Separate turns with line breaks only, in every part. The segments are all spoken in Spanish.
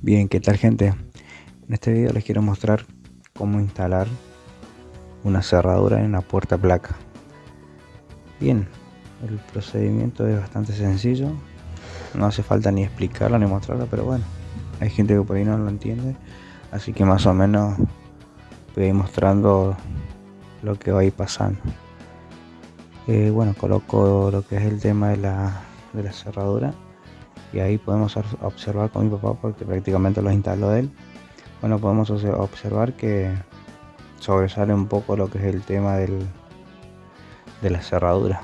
Bien, ¿qué tal gente? En este video les quiero mostrar cómo instalar una cerradura en una puerta placa. Bien, el procedimiento es bastante sencillo, no hace falta ni explicarlo ni mostrarlo, pero bueno, hay gente que por ahí no lo entiende, así que más o menos voy a ir mostrando lo que va a ir pasando. Eh, bueno, coloco lo que es el tema de la, de la cerradura y ahí podemos observar con mi papá porque prácticamente lo instaló él. Bueno podemos observar que sobresale un poco lo que es el tema del, de la cerradura.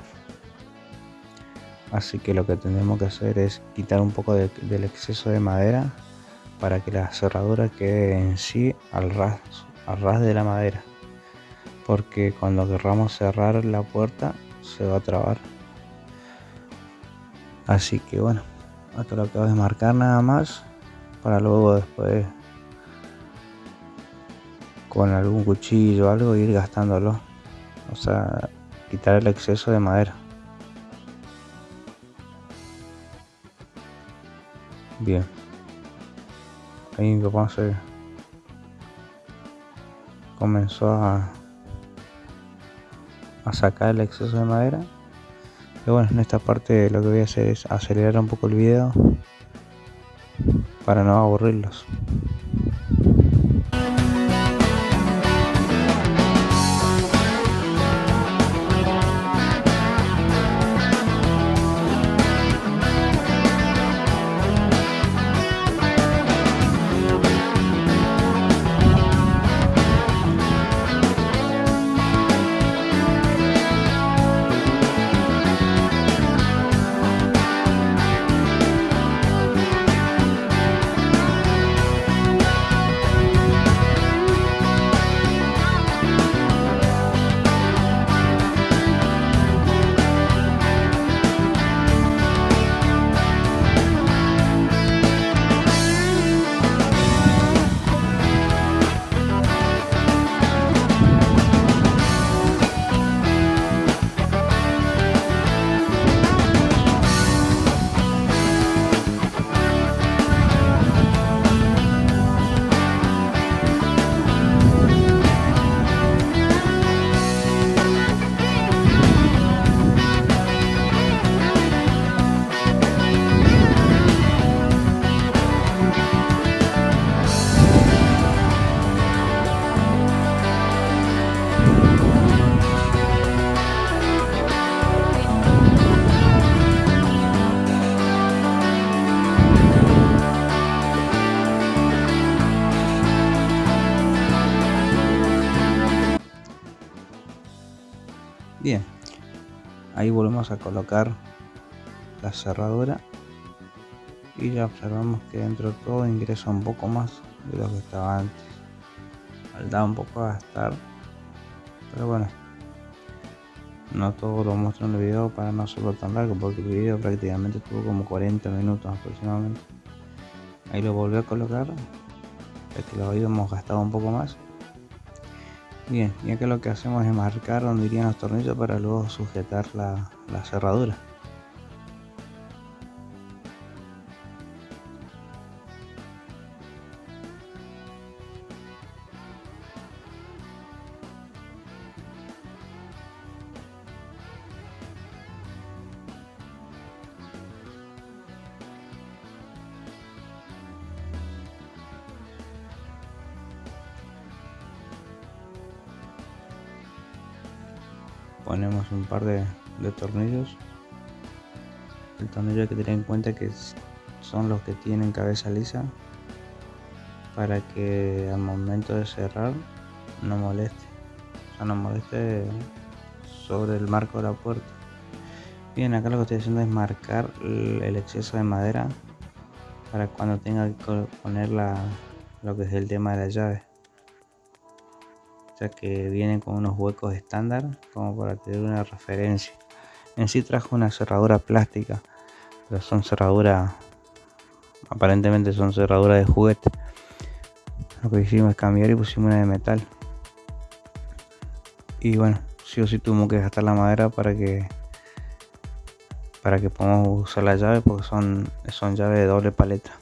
Así que lo que tenemos que hacer es quitar un poco del exceso de madera para que la cerradura quede en sí al ras, al ras de la madera. Porque cuando querramos cerrar la puerta se va a trabar. Así que bueno esto lo acabo de marcar nada más para luego después con algún cuchillo o algo ir gastándolo. O sea quitar el exceso de madera. Bien. Ahí mi papá se comenzó a, a sacar el exceso de madera y bueno, en esta parte lo que voy a hacer es acelerar un poco el video para no aburrirlos. Volvemos a colocar la cerradura y ya observamos que dentro de todo ingresa un poco más de lo que estaba antes. Falta un poco a gastar pero bueno no todo lo muestro en el video para no hacerlo tan largo porque el video prácticamente tuvo como 40 minutos aproximadamente. Ahí lo volví a colocar ya que lo habíamos gastado un poco más. Bien, y acá lo que hacemos es marcar donde irían los tornillos para luego sujetar la, la cerradura. ponemos un par de, tornillos. El tornillo hay que tener en cuenta que son los que tienen cabeza lisa para que al momento de cerrar no moleste. O sea no moleste sobre el marco de la puerta. Bien acá lo que estoy haciendo es marcar el exceso de madera para cuando tenga que poner la, lo que es el tema de la llave ya que vienen con unos huecos estándar como para tener una referencia. En sí trajo una cerradura plástica pero son cerraduras aparentemente son cerraduras de juguete. Lo que hicimos es cambiar y pusimos una de metal. Y bueno sí o sí tuvimos que gastar la madera para que para que podamos usar la llave porque son son llaves de doble paleta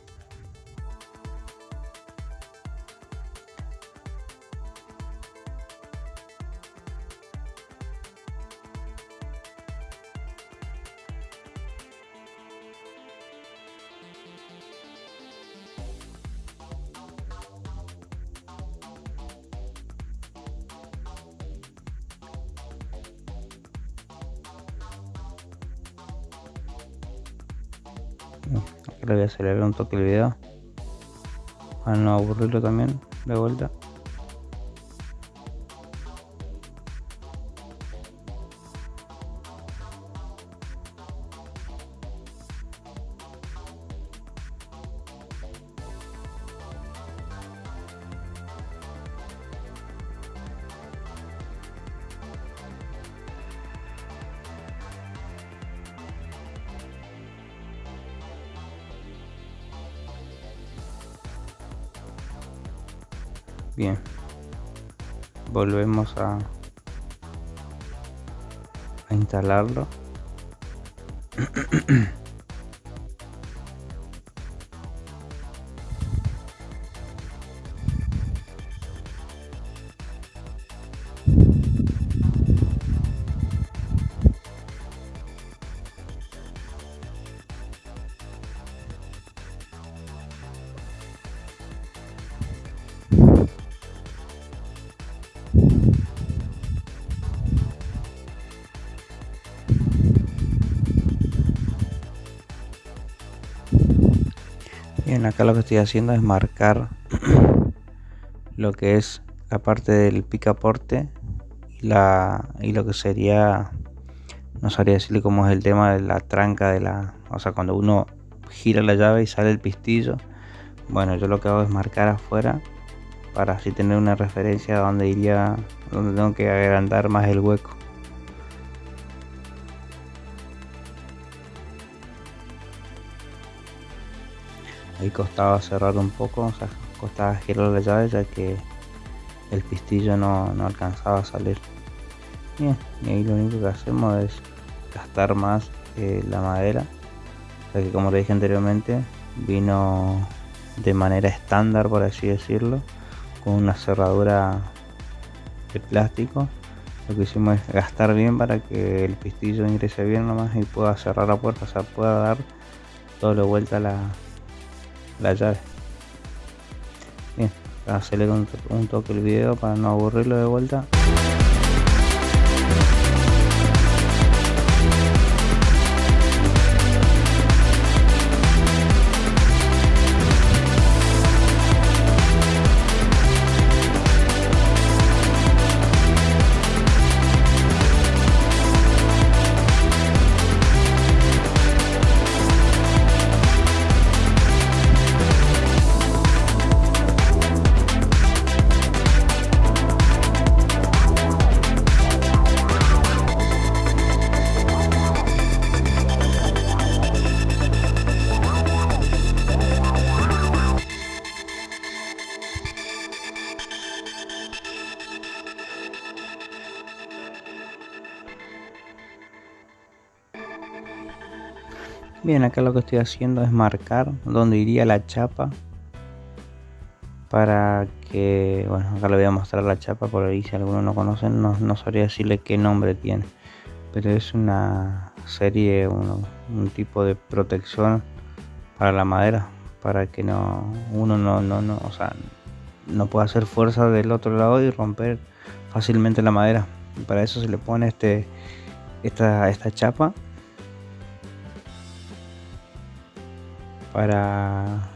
le voy a acelerar un toque el video. Para no aburrirlo también de vuelta Bien. Volvemos a, a instalarlo. Bien, acá lo que estoy haciendo es marcar lo que es la parte del picaporte y, la, y lo que sería, no sabría decirle cómo es el tema de la tranca de la, o sea, cuando uno gira la llave y sale el pistillo. Bueno, yo lo que hago es marcar afuera para así tener una referencia a donde iría, donde tengo que agrandar más el hueco. Ahí costaba cerrar un poco, costaba girar la llave ya que el pistillo no, alcanzaba a salir. Bien, y ahí lo único que hacemos es gastar más eh, la madera, ya que como te dije anteriormente, vino de manera estándar por así decirlo, con una cerradura de plástico. Lo que hicimos es gastar bien para que el pistillo ingrese bien nomás y pueda cerrar la puerta, o sea, pueda dar todo vuelta a la, la llave. Bien acelero un, un toque el video para no aburrirlo de vuelta Bien, acá lo que estoy haciendo es marcar dónde iría la chapa para que, bueno, acá le voy a mostrar la chapa por ahí si alguno no conoce, no, no sabría decirle qué nombre tiene, pero es una serie, un, un tipo de protección para la madera, para que no uno no, no, no, o sea, no pueda hacer fuerza del otro lado y romper fácilmente la madera. Para eso se le pone este esta, esta chapa para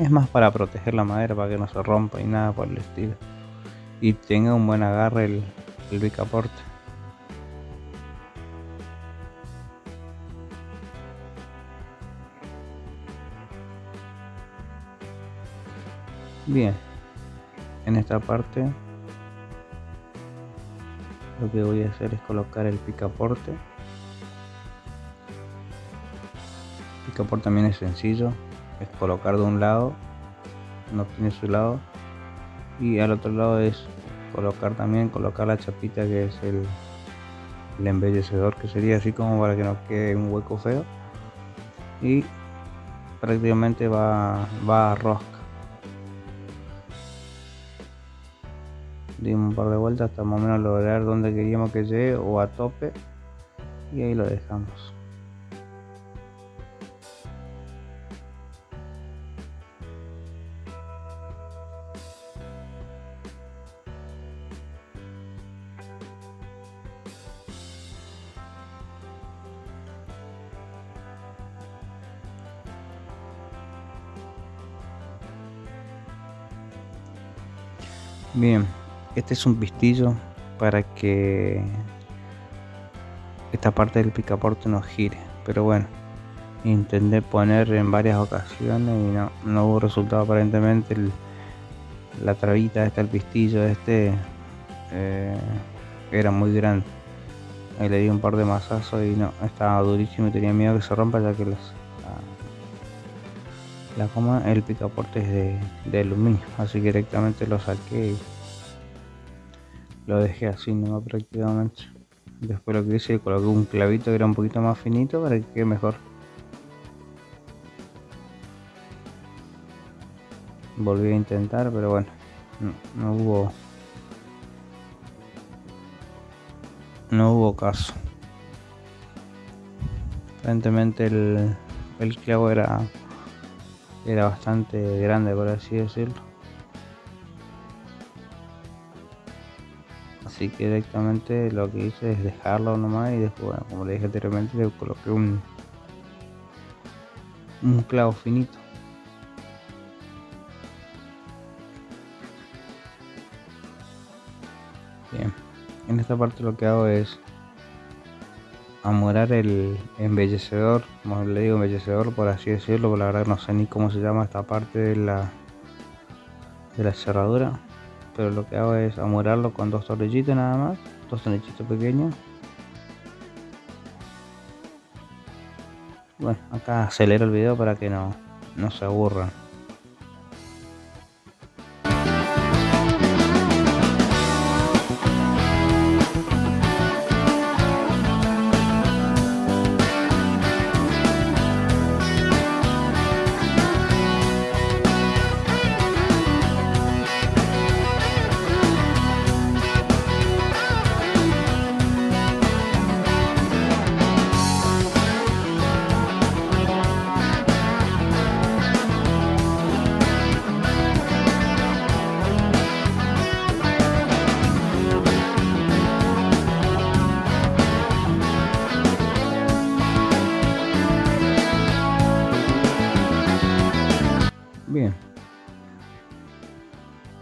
es más para proteger la madera para que no se rompa y nada por el estilo. Y tenga un buen agarre el, el bien en esta parte lo que voy a hacer es colocar el picaporte por también es sencillo, es colocar de un lado, no tiene su lado, y al otro lado es colocar también, colocar la chapita que es el, el embellecedor, que sería así como para que no quede un hueco feo, y prácticamente va, va a rosca. Dimos un par de vueltas hasta más o menos lograr donde queríamos que llegue o a tope y ahí lo dejamos. Bien, este es un pistillo para que esta parte del picaporte no gire, pero bueno, intenté poner en varias ocasiones y no, hubo resultado. Aparentemente la trabita esta, el pistillo este eh, era muy grande. Le di un par de masazos y no, estaba durísimo y tenía miedo que se rompa ya que los, la, coma, el picaporte es de, aluminio, así que directamente lo saqué y lo dejé así no prácticamente. Después lo que hice, coloqué un clavito que era un poquito más finito para que quede mejor. Volví a intentar, pero bueno, no hubo no hubo caso. Aparentemente el, el clavo era, era bastante grande, por así decirlo. Así que directamente lo que hice es dejarlo nomás y después, bueno, como le dije anteriormente, le coloqué un, un clavo finito. Bien en esta parte lo que hago es amurar el embellecedor, como le digo embellecedor por así decirlo, porque la verdad no sé ni cómo se llama esta parte de la de la cerradura, pero lo que hago es amurarlo con dos tornillitos nada más, dos tornillitos pequeños. Bueno, acá acelero el video para que no, no se aburran.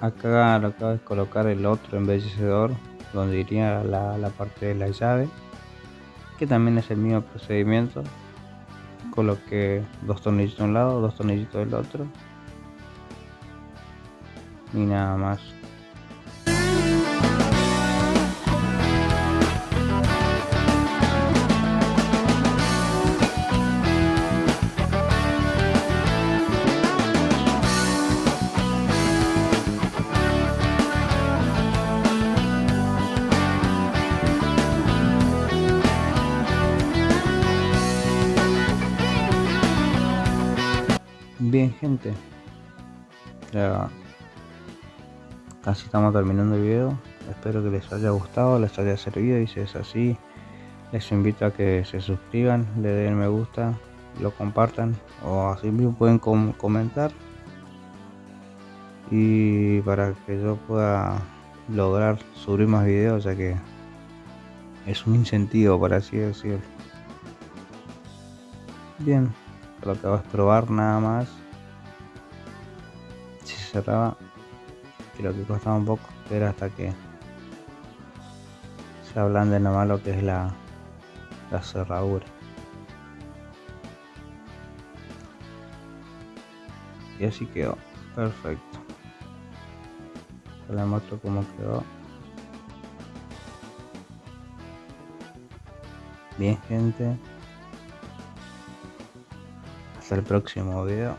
Acá lo acabo de colocar el otro embellecedor donde iría la, la parte de la llave que también es el mismo procedimiento. Coloqué dos tornillitos de un lado dos tornillitos del otro. Y nada más ya casi estamos terminando el video, espero que les haya gustado, les haya servido y si es así, les invito a que se suscriban, le den me gusta, lo compartan o así mismo pueden comentar. Y para que yo pueda lograr subir más videos ya que es un incentivo para así decirlo. Bien lo que vas a probar nada más cerraba creo que costaba un poco pero hasta que se de nomás lo que es la, cerradura. Y así quedó perfecto. Les muestro cómo quedó. Bien gente. Hasta el próximo video